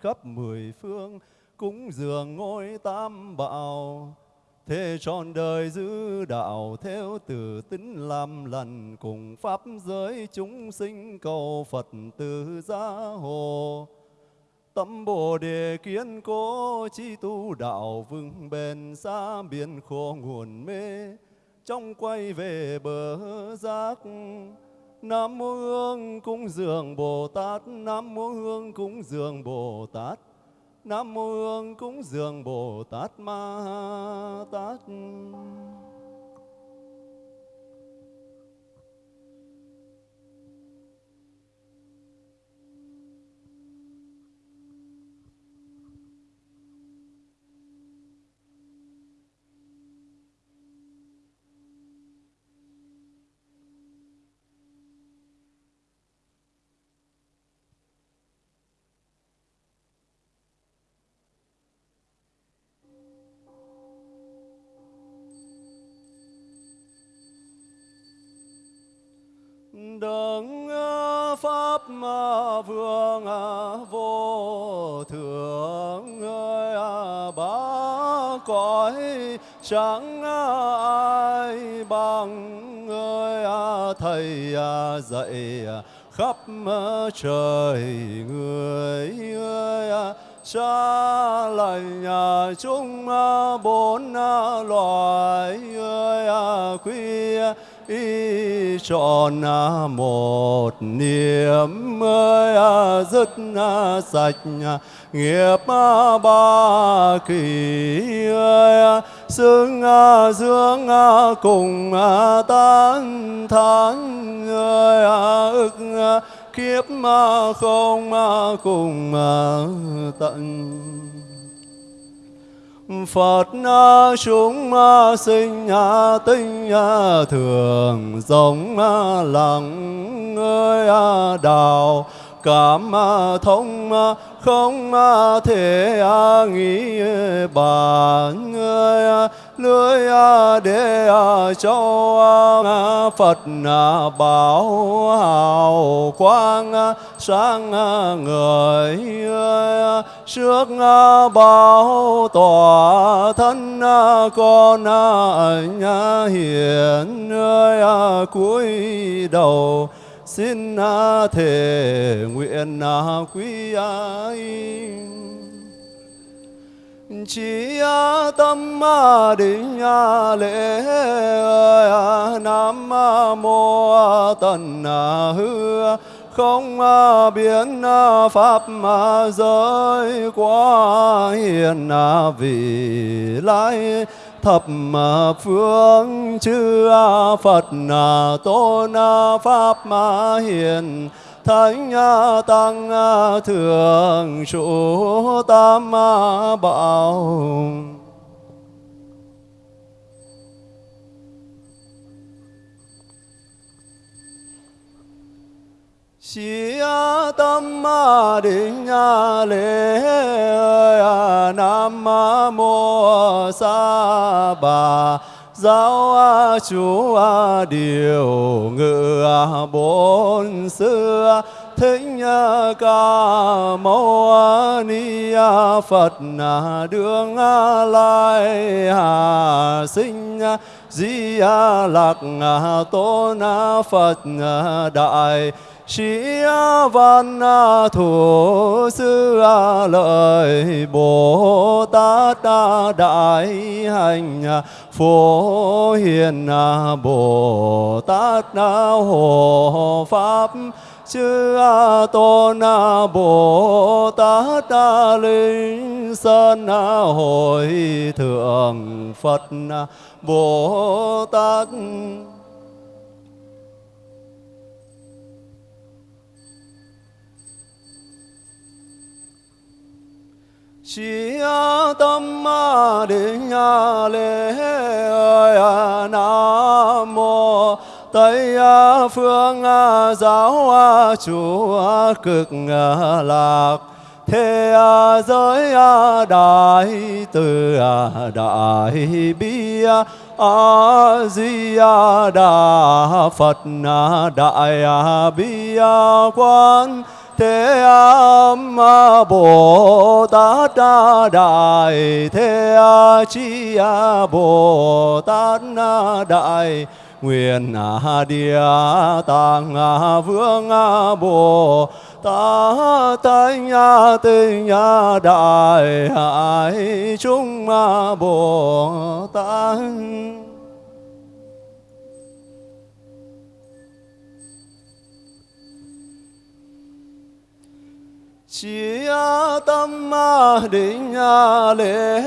khắp mười phương, cúng dường ngôi tam bảo. Thế trọn đời giữ đạo theo từ tính làm lành, cùng pháp giới chúng sinh cầu Phật từ gia hồ Tâm Bồ Đề kiên cố chi tu đạo vững bền xa biển khổ nguồn mê, trong quay về bờ giác. Nam mô Hương cúng dường Bồ Tát, Nam mô Hương cúng dường Bồ Tát, Nam mô Hương cúng dường Bồ Tát Ma Tát. Chẳng ai bằng người thầy dạy khắp trời người ơi xa lành chúng bốn loài ơi quy y trọn một niềm ơi à, dứt à, sạch à, nghiệp ba kỳ xưng dương cùng tan thán ức kiếp không cùng tận. Phật chúng sinh tinh thường, giống lặng ơi đào, cảm thông không thể nghĩ bàn ơi lưới để cho Phật bảo, hào quang sáng người trước bảo tòa thân con nhà hiền ơi cúi đầu xin thể nguyện quý ai. Chỉ tâm định lễ nam mô tần hư. Không biến pháp mà giới quá hiền vị lai thập phương chư Phật tôn pháp hiền, thánh tăng thường trụ tam bảo. Chí tâm định lễ Nam mô xa bà, giáo chủ điều, ngự bốn xưa, thính ca mâu ni phật đường lai hà sinh, di lạc tôn phật đại sĩ văn thủ sư lợi bồ tát đại hành phổ hiền bồ tát hộ pháp chư tôn bồ tát linh sơn hội thượng phật bồ tát chỉ tâm định lễ nam mô tây phương giáo chủ cực lạc thế giới đại từ đại bi a di đà phật đại bi quan thế âm bồ tát đại thế chi bồ tát đại nguyện địa tạng vương bồ tát tánh tinh đại hải chúng bồ tát chỉ tâm định à, lễ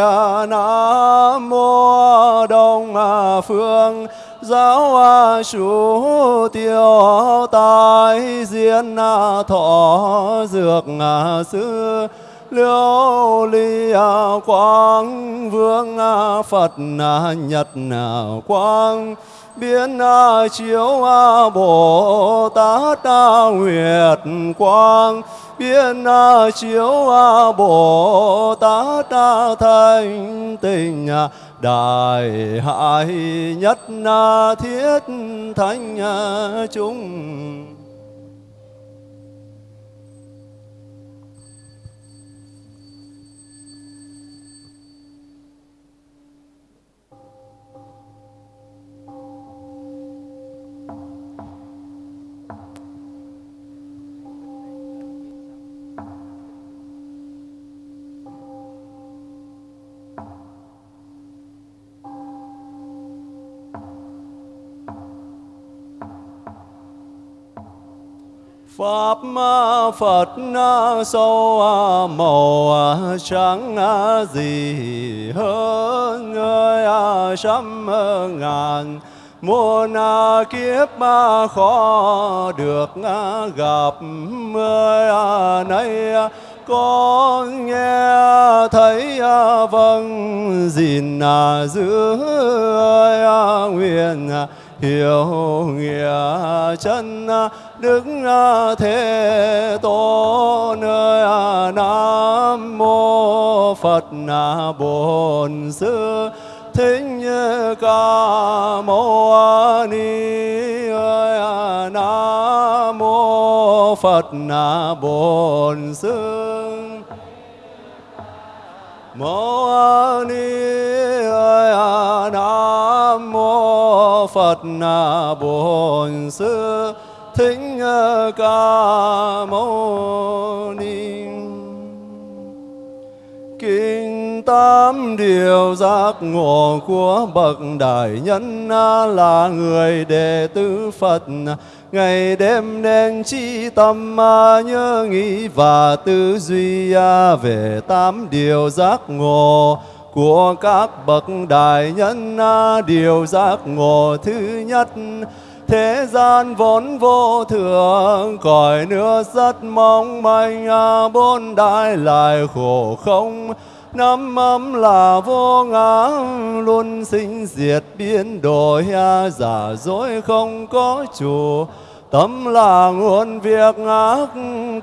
à, nam mô đông à phương, giáo chủ, tiêu tài diễn thọ dược sư liêu ly quang vương phật nhật quang biến chiếu bồ tát nguyệt quang biến chiếu bồ tát thanh tình đại hải nhất thiết thánh chúng Pháp Phật sâu màu trắng gì hơn người trăm ngàn muôn kiếp khó được gặp người này con nghe thấy vâng gìn giữ nguyện hiểu nghĩa chân đức ờ, thế tôn ơi à, nam mô phật à, bổn sư. Thích ca mâu ni ơi à, nam mô phật bổn sư. Mâu ni ơi nam mô phật bổn sư thích ờ, ca mâu ni. Kinh tám điều giác ngộ của bậc đại nhân là người đệ tử phật. Ngày đêm nên chi tâm nhớ nghĩ và tư duy à, về tám điều giác ngộ của các bậc đại nhân điều giác ngộ thứ nhất thế gian vốn vô thường cõi nước rất mong manh à, bốn đại lại khổ không. Năm ấm là vô ngã luôn sinh diệt biến đổi à, giả dối không có chủ. Tâm là nguồn việc ác,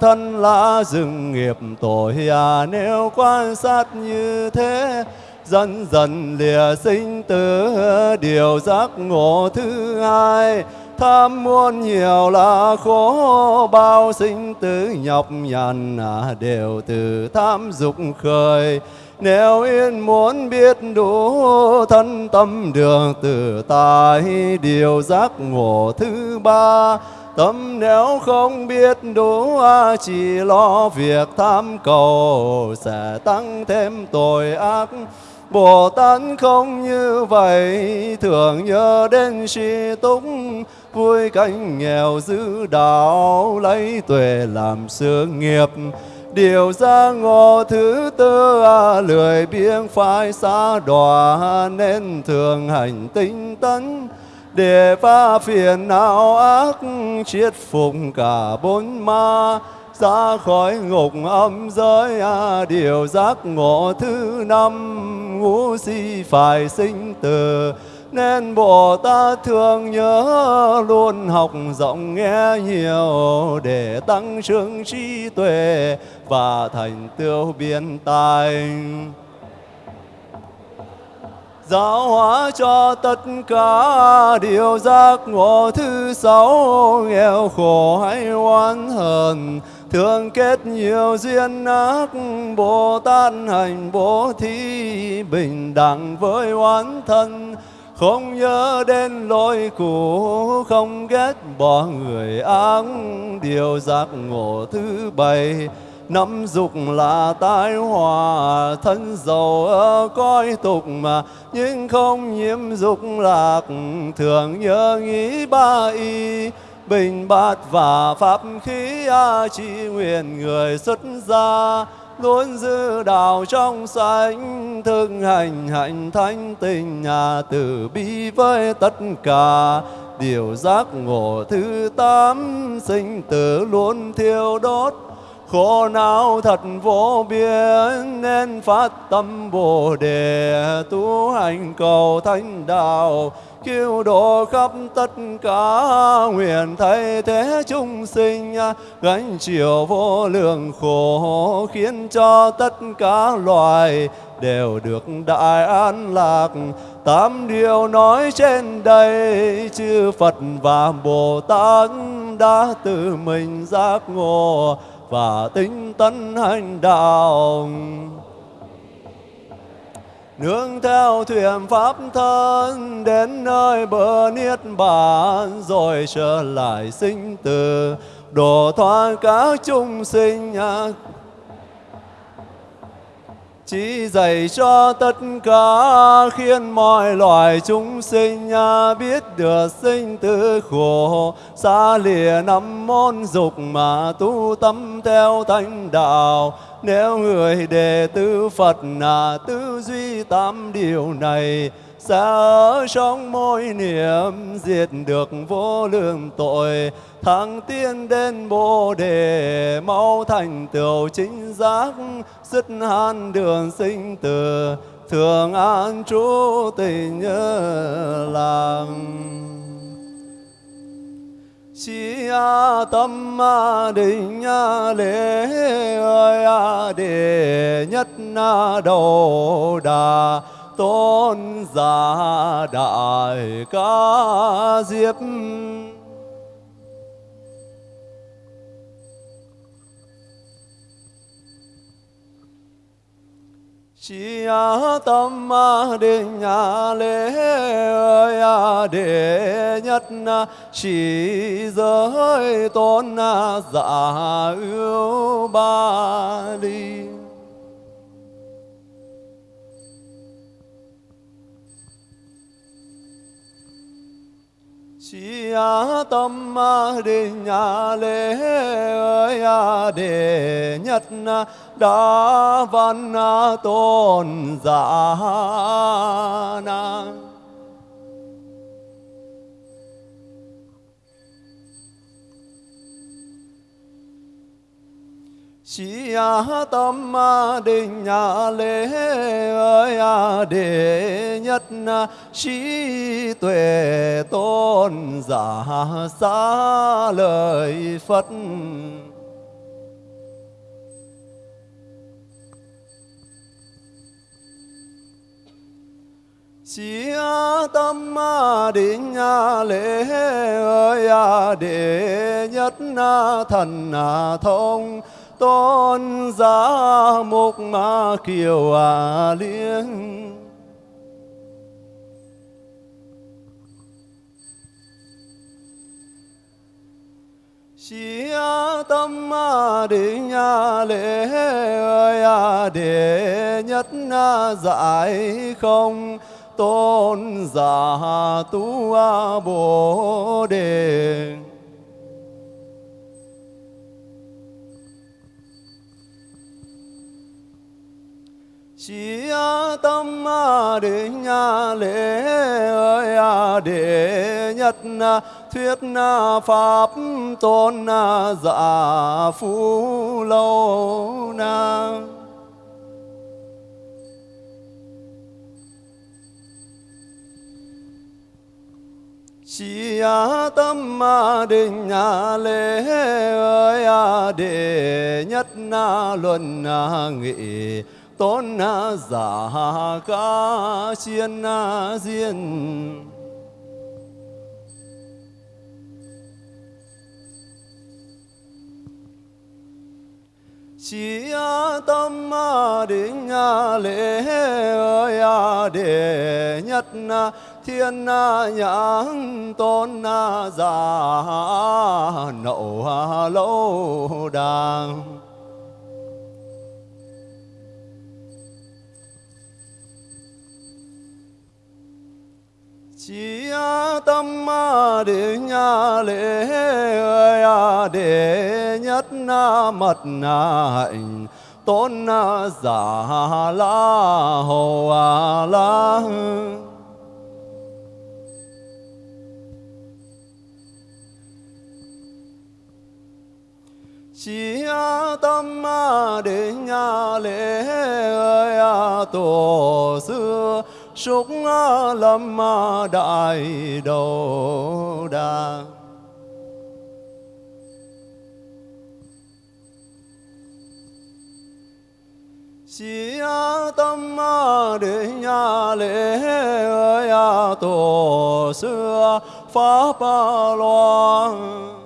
thân là rừng nghiệp tội à nếu quan sát như thế dần dần lìa sinh tử điều giác ngộ thứ hai. Tham muôn nhiều là khổ, bao sinh tử nhọc nhằn à, đều từ tham dục khởi. Nếu yên muốn biết đủ thân tâm đường tự tại điều giác ngộ thứ ba. Tâm nếu không biết đủ à, chỉ lo việc tham cầu, sẽ tăng thêm tội ác. Bồ Tát không như vậy, thường nhớ đến suy túc. Vui cảnh nghèo giữ đạo, lấy tuệ làm sự nghiệp. Điều ra ngộ thứ tư à, lười biếng phải xa đọa, nên thường hành tinh tấn. Để phá phiền não ác, chiết phục cả bốn ma. Ra khỏi ngục âm giới à, điều giác ngộ thứ năm ngũ si phải sinh từ nên Bồ Tát thường nhớ luôn học rộng nghe nhiều để tăng trưởng trí tuệ và thành tựu biên tài. Giáo hóa cho tất cả điều giác ngộ thứ sáu, nghèo khổ hay oán hờn thường kết nhiều duyên ác, bồ tát hành bố thí bình đẳng với oán thân. Không nhớ đến lỗi cũ, không ghét bỏ người ác. Điều giác ngộ thứ bảy, nắm dục là tai hòa thân giàu ở coi tục mà, nhưng không nhiễm dục lạc. Thường nhớ nghĩ ba y bình bát và pháp khí a chi nguyện người xuất gia, luôn giữ đạo trong sạch thực hành hạnh thanh tình nhà từ bi với tất cả. Điều giác ngộ thứ tám, sinh tử luôn thiêu đốt. Khổ não thật vô biên, nên phát tâm bồ đề, tu hành cầu thánh đạo cứu độ khắp tất cả. Nguyện thay thế chúng sinh, gánh chịu vô lượng khổ, khiến cho tất cả loài đều được đại an lạc. Tám điều nói trên đây, chư Phật và Bồ Tát đã tự mình giác ngộ và tinh tấn hành đạo nương theo thuyền pháp thân đến nơi bờ niết bàn, rồi trở lại sinh tử. Đồ thoát các chúng sinh chỉ dạy cho tất cả khiến mọi loài chúng sinh biết được sinh tử khổ. Xa lìa năm môn dục mà tu tâm theo thánh đạo nếu người đệ tử Phật là tư duy tám điều này, sẽ ở trong mỗi niệm diệt được vô lượng tội thắng tiên đến bồ đề, mau thành tựu chính giác, dứt han đường sinh tử. Thường an trú tình nhớ làm chi a tâm a định a lễ ơi à, a đề nhất na đầu đà, tôn giả đại ca diếp. Chi a tâm ma định nhà lễ ơi à, a đệ nhất chỉ giới tôn giả ưu ba đi. Chi a tâm a nhà lễ ơi a đệ nhất đa văn tôn giả na Sĩ tâm định nhà lễ ơi đệ nhất trí tuệ tôn giả xa lời Phật Chí tâm định lễ ơi à, đệ nhất thần à, thông tôn giá mục ma kiều à liên Chí tâm định lễ ơi à, đệ nhất giải không tôn giả tu bồ đề. Chỉ tâm định lễ ơi đệ nhất thuyết pháp, tôn giả phú lâu chi chỉ tâm định lễ ơi à, đệ nhất na luận nghị, tôn giả ca chiên diên. Chỉ tâm định lễ ơi à, để nhất thiên nhãn tôn giả nậu lâu đàng. Chỉ tâm định lễ à, ơi đệ nhất mật hạnh, tôn giả la hồ la chỉ tâm định lễ ơi tổ xưa súc lâm đại đồ đà chỉ tâm đệ nhà lễ ơi tổ xưa pháp loan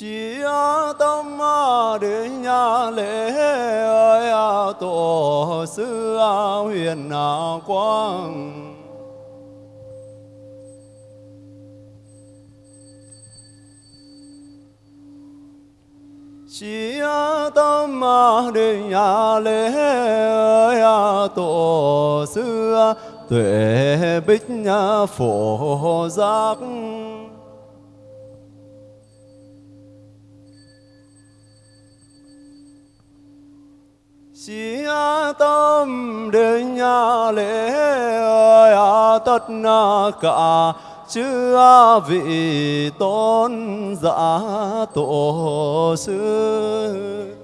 chỉ tâm đến nhà lễ ơi à, tổ sư à, huyền quang. Chỉ tâm đến nhà lễ ơi à, tổ sư tuệ bích phổ giác. Chỉ tâm đến nhà lễ ơi à, tất cả chư vị tôn giả tổ sư.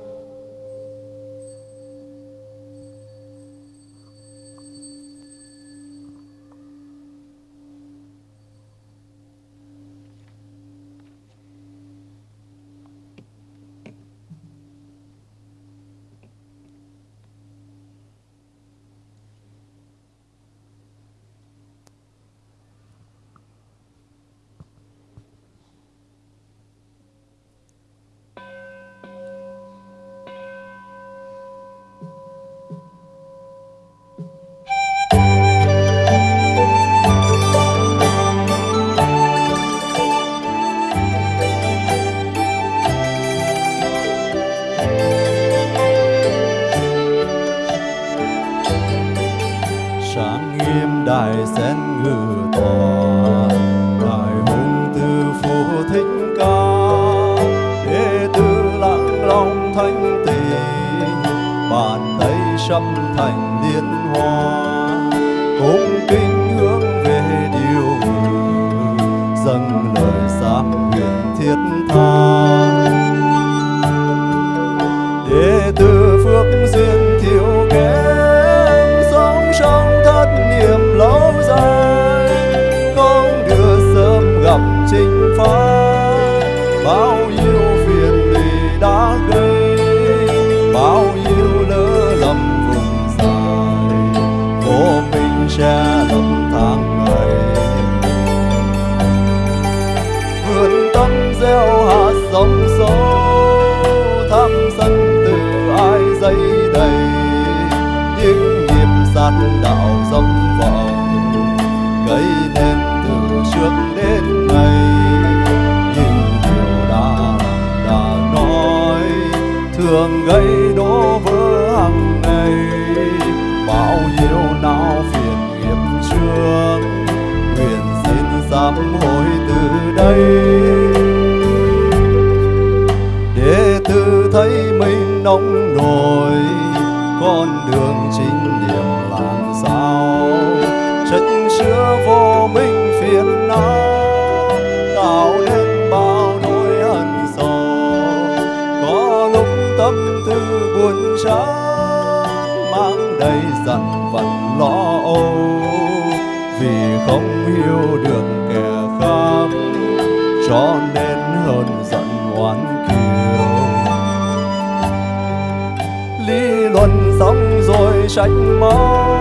đại sen ngự tòa đại hùng tư phú thích ca. Đệ tử lặng lòng thanh tịnh bàn tay sâm thành liên hoa. Cung kính hướng về điều ngự. Dâng lời sám nguyện thiết tha. Đệ tử phước duyên gieo hạt giống sâu, thăm sân từ ai dây đầy. Những nghiệp sát đạo dâm vọng gây nên từ trước đến nay. Những điều đã đã nói, thường gây đổ vỡ hàng ngày. Bao nhiêu não phiền nghiệp trước, nguyện xin sám hối từ đây. Cho nên hơn giận oán kiều. Lý luận xong rồi trách móc.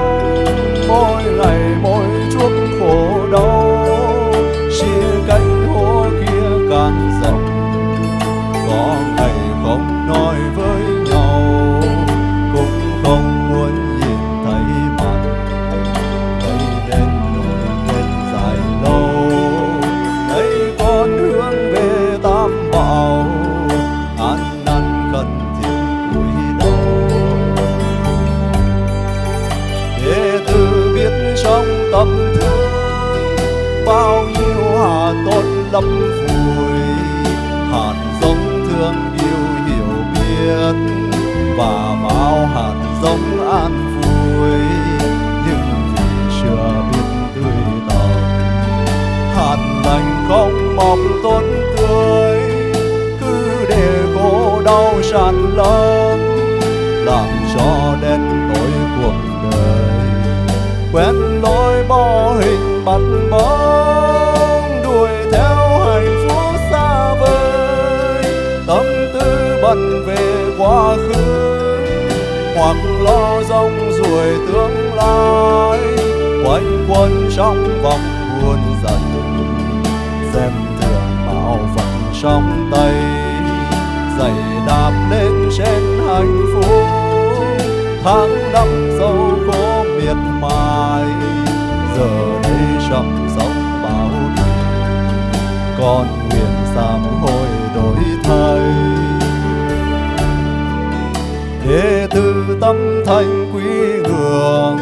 Bóng đuổi theo hạnh phúc xa vời. Tâm tư bận về quá khứ, hoặc lo rong ruổi tương lai. Quanh quẩn trong vòng buồn giận, xem thường bảo phận trong tay. Giày đạp lên trên hạnh phúc, tháng năm sâu khổ miệt mài. Con nguyện sám hối đổi thay. Đệ tử tâm thành quý hương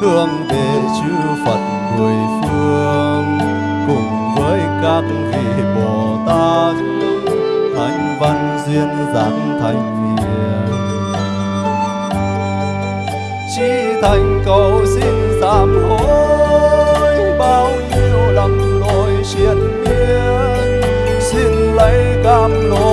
hướng về chư Phật mười phương, cùng với các vị Bồ Tát thanh văn duyên giảng thành hiền chi thành cầu xin sám hối ำลง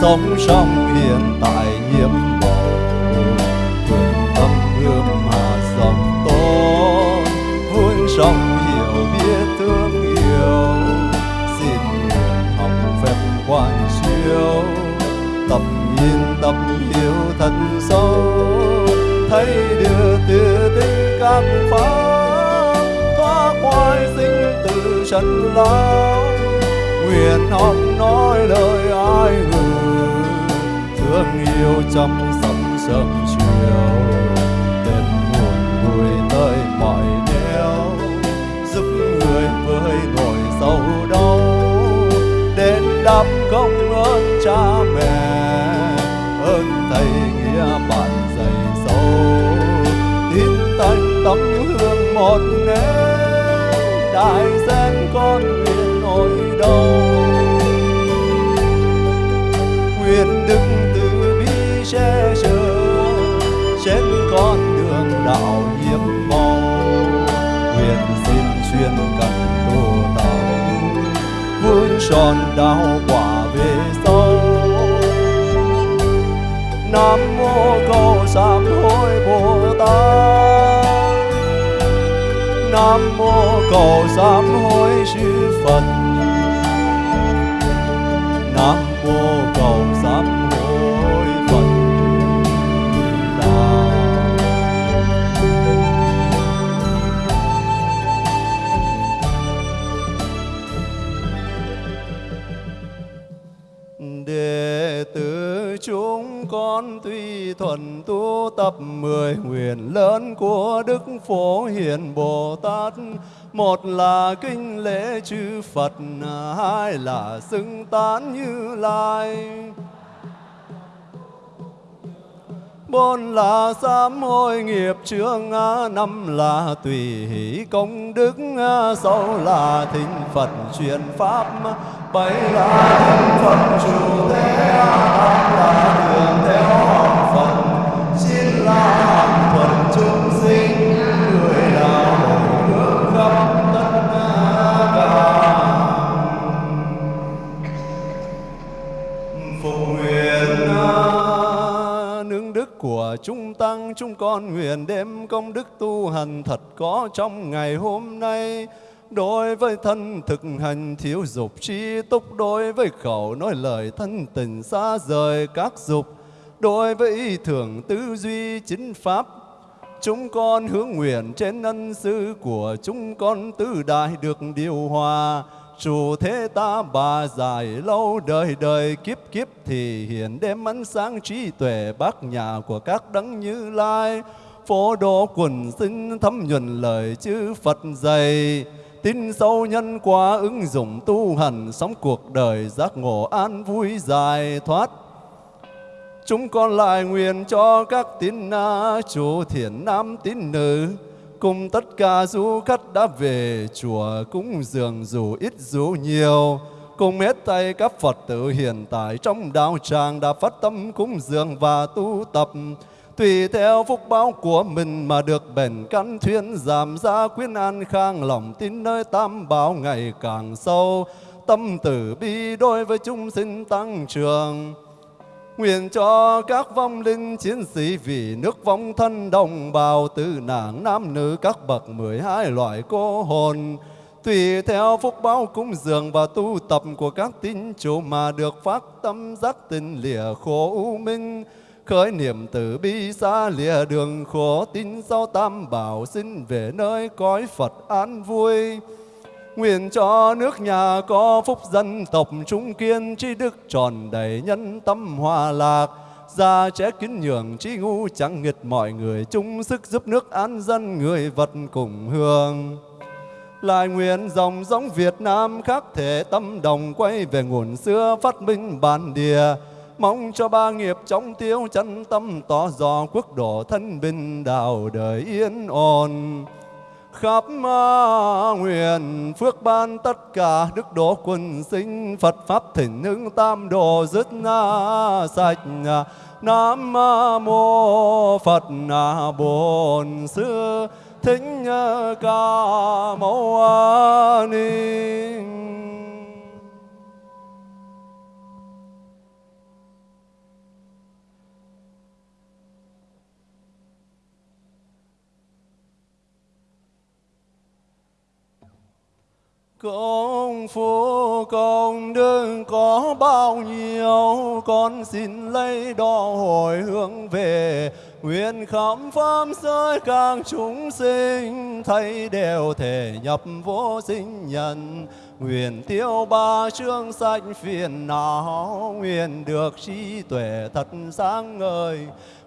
sống trong hiện tại nhiễm màu vườn tâm hương mà dòng tôn. Vun trong hiểu biết thương yêu, xin nguyện học phép quan chiếu. Tập nhìn tập hiểu thật sâu, thấy đưa từ tinh các pháp thoát khỏi sinh từ trần lao nguyện học nói lời ai người thương yêu trong sóng sớm chiều. Đêm buồn vui tới mọi nẻo giúp người với nỗi sầu đau. Đến đáp công ơn cha mẹ. Ơn thầy nghĩa bạn dày sâu tin tanh tấm hương một nẻo đại gian con nguyện nỗi đau. Nguyện đức che chở, trên con đường đạo hiếm mong. Nguyện xin chuyên cần đô tàu, vun tròn đạo quả về sau. Nam mô cầu sám hối bồ tát. Nam mô cầu sám hối chư phật. Nam mô cầu sám thập mười nguyện lớn của đức phổ hiền bồ tát một là kinh lễ chư phật, hai là xưng tán như lai. Bốn là sám hối nghiệp chướng năm là tùy hỷ công đức, sáu là thính phật truyền pháp, bảy là thính phật chủ thế tám là đường theo học phật chúng sinh mười là hồi khắp tất cả phục nguyện nương đức của chúng tăng chúng con nguyện đem công đức tu hành thật có trong ngày hôm nay đối với thân thực hành thiếu dục trí túc đối với khẩu nói lời thân tình xa rời các dục đối với ý tư duy chính pháp, Chúng con hướng nguyện trên ân sư của chúng con tứ đại được điều hòa. Chủ thế ta bà dài lâu đời đời kiếp kiếp thì hiện đem ánh sáng trí tuệ bác nhà của các đấng như lai. Phổ độ quần sinh thấm nhuần lời chư Phật dày Tin sâu nhân quả ứng dụng tu hành, sống cuộc đời giác ngộ an vui dài thoát Chúng con lại nguyện cho các tín na chủ thiện nam tín nữ. Cùng tất cả du khách đã về, chùa cúng dường dù ít dù nhiều. Cùng hết tay các Phật tử hiện tại trong đạo tràng đã phát tâm cúng dường và tu tập. Tùy theo phúc báo của mình mà được bền căn thuyên giảm ra quyến an khang lòng tin nơi tam bảo ngày càng sâu. Tâm tử bi đối với chúng sinh tăng trưởng. Nguyện cho các vong linh chiến sĩ vì nước vong thân đồng bào từ nàng nam nữ các bậc mười hai loại cô hồn. Tùy theo phúc báo cúng dường và tu tập của các tín chủ mà được phát tâm giác tình lìa khổ u minh. Khởi niệm từ bi xa lìa đường khổ tin sau tam bảo xin về nơi cõi Phật an vui. Nguyện cho nước nhà có phúc dân tộc chúng kiên trí đức tròn đầy nhân tâm hòa lạc. Gia trẻ kính nhường trí ngu chẳng nghịch mọi người. Chung sức giúp nước an dân, người vật cùng hương lại nguyện dòng giống Việt Nam khác thể tâm đồng, quay về nguồn xưa phát minh bản địa. Mong cho ba nghiệp chống tiêu chân tâm, tỏ rõ quốc độ thân bình, đạo đời yên ổn khắp nguyện, phước ban tất cả đức độ quần sinh Phật pháp thỉnh hưng tam đồ dứt na sạch. Nam mô Phật Bổn Sư Thích Ca Mâu Ni. Công phu công đức có bao nhiêu, Con xin lấy đo hồi hướng về. Nguyện khám pháp giới càng chúng sinh, Thấy đều thể nhập vô sinh nhân. Nguyện tiêu ba chương sạch phiền não, nguyện được trí tuệ thật sáng ngời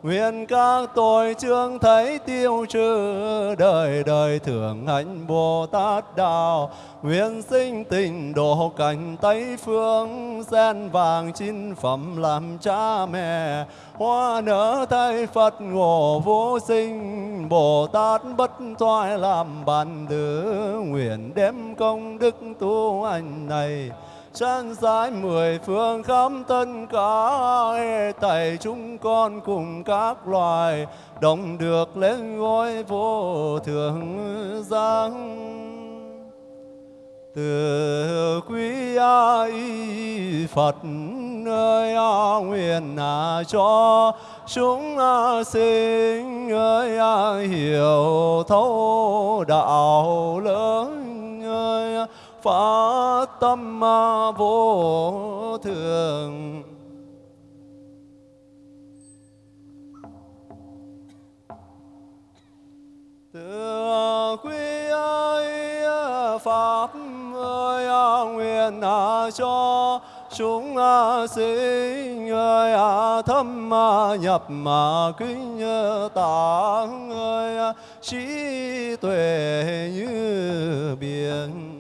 nguyện các tội chương thấy tiêu trừ đời đời thường hạnh bồ tát đạo. Nguyện sinh tình độ cảnh tây phương, sen vàng chín phẩm làm cha mẹ. Hoa nở thay phật ngộ vô sinh bồ tát bất thoại làm bạn tử. Nguyện đem công đức tu hành này chân giải mười phương khắp tất cả tẩy chúng con cùng các loài, đồng được lên ngôi vô thượng giang từ quý ai Phật ơi a nguyện à cho, chúng sinh ơi hiểu thấu đạo lớn ơi phát tâm vô thường. Từ quý ơi, pháp ơi, nguyện cho chúng sinh ơi à, thâm à, nhập mà kính tạng ơi à, trí tuệ như biển.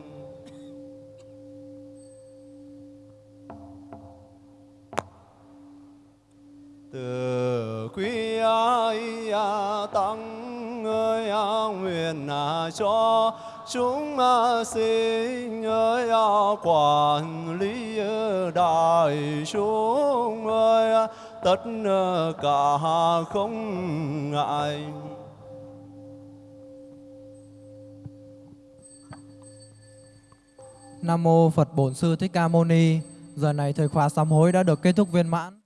Từ quý ai à, tăng ơi à, nguyện à, cho chúng sinh ơi quản lý đại chúng ơi tất cả không ngại Nam mô Phật Bổn Sư Thích Ca Mâu Ni. Giờ này thời khóa sám hối đã được kết thúc viên mãn.